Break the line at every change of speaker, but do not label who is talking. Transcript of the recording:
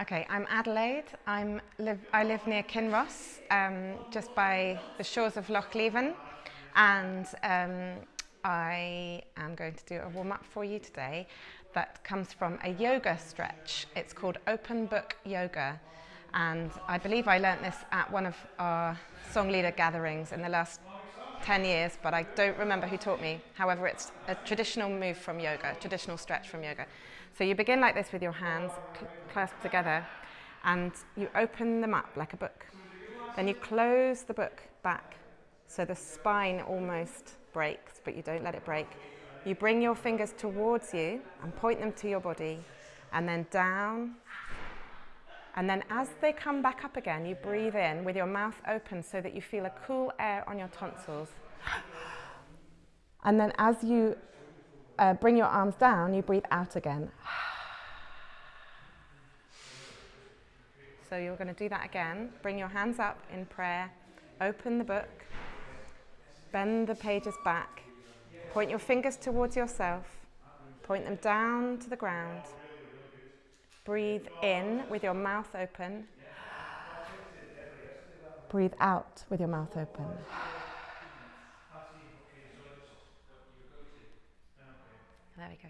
Okay, I'm Adelaide. I'm live, I live near Kinross, um, just by the shores of Loch Leven, and um, I am going to do a warm up for you today that comes from a yoga stretch. It's called Open Book Yoga, and I believe I learnt this at one of our song leader gatherings in the last 10 years, but I don't remember who taught me. However, it's a traditional move from yoga, traditional stretch from yoga. So you begin like this with your hands clasped together and you open them up like a book. Then you close the book back so the spine almost breaks, but you don't let it break. You bring your fingers towards you and point them to your body and then down. And then as they come back up again, you breathe in with your mouth open so that you feel a cool air on your tonsils. And then as you uh, bring your arms down, you breathe out again. So you're going to do that again. Bring your hands up in prayer. Open the book. Bend the pages back. Point your fingers towards yourself. Point them down to the ground. Breathe in with your mouth open. Breathe out with your mouth open. There we go.